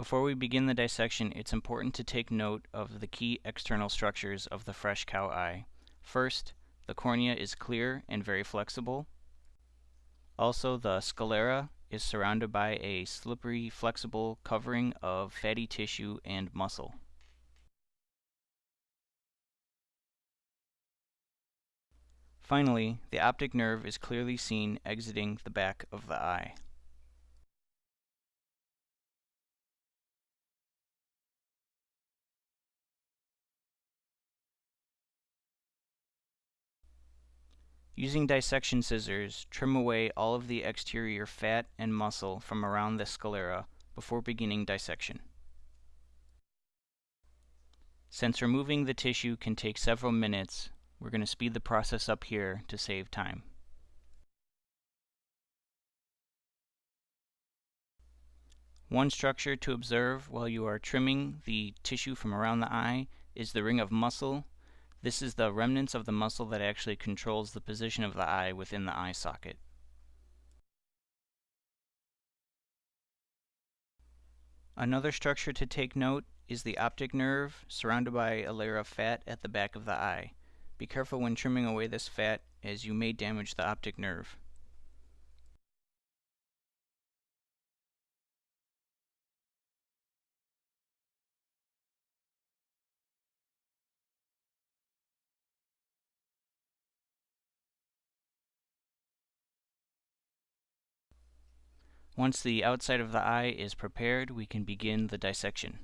Before we begin the dissection, it's important to take note of the key external structures of the fresh cow eye. First, the cornea is clear and very flexible. Also, the sclera is surrounded by a slippery, flexible covering of fatty tissue and muscle. Finally, the optic nerve is clearly seen exiting the back of the eye. Using dissection scissors, trim away all of the exterior fat and muscle from around the sclera before beginning dissection. Since removing the tissue can take several minutes, we're going to speed the process up here to save time. One structure to observe while you are trimming the tissue from around the eye is the ring of muscle this is the remnants of the muscle that actually controls the position of the eye within the eye socket. Another structure to take note is the optic nerve surrounded by a layer of fat at the back of the eye. Be careful when trimming away this fat as you may damage the optic nerve. Once the outside of the eye is prepared, we can begin the dissection.